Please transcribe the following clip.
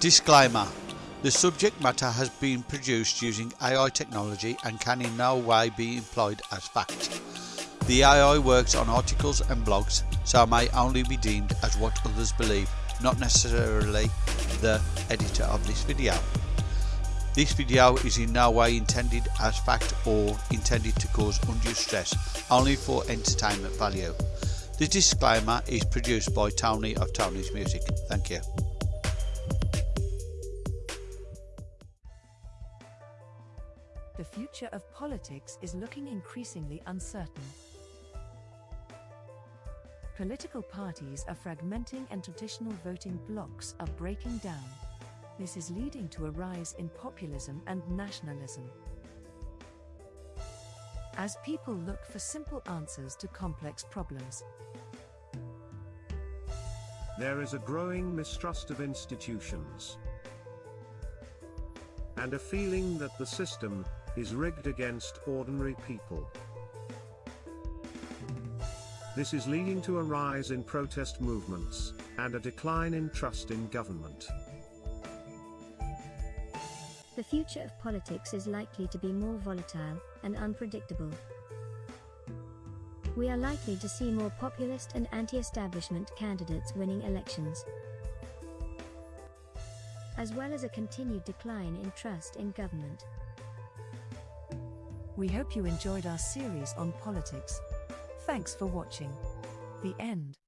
Disclaimer The subject matter has been produced using AI technology and can in no way be employed as fact. The AI works on articles and blogs, so may only be deemed as what others believe, not necessarily the editor of this video. This video is in no way intended as fact or intended to cause undue stress, only for entertainment value. The disclaimer is produced by Tony of Tony's Music. Thank you. The future of politics is looking increasingly uncertain. Political parties are fragmenting and traditional voting blocs are breaking down. This is leading to a rise in populism and nationalism. As people look for simple answers to complex problems, There is a growing mistrust of institutions. And a feeling that the system is rigged against ordinary people. This is leading to a rise in protest movements and a decline in trust in government. The future of politics is likely to be more volatile and unpredictable. We are likely to see more populist and anti establishment candidates winning elections, as well as a continued decline in trust in government. we hope you enjoyed our series on politics. Thanks for watching. The end.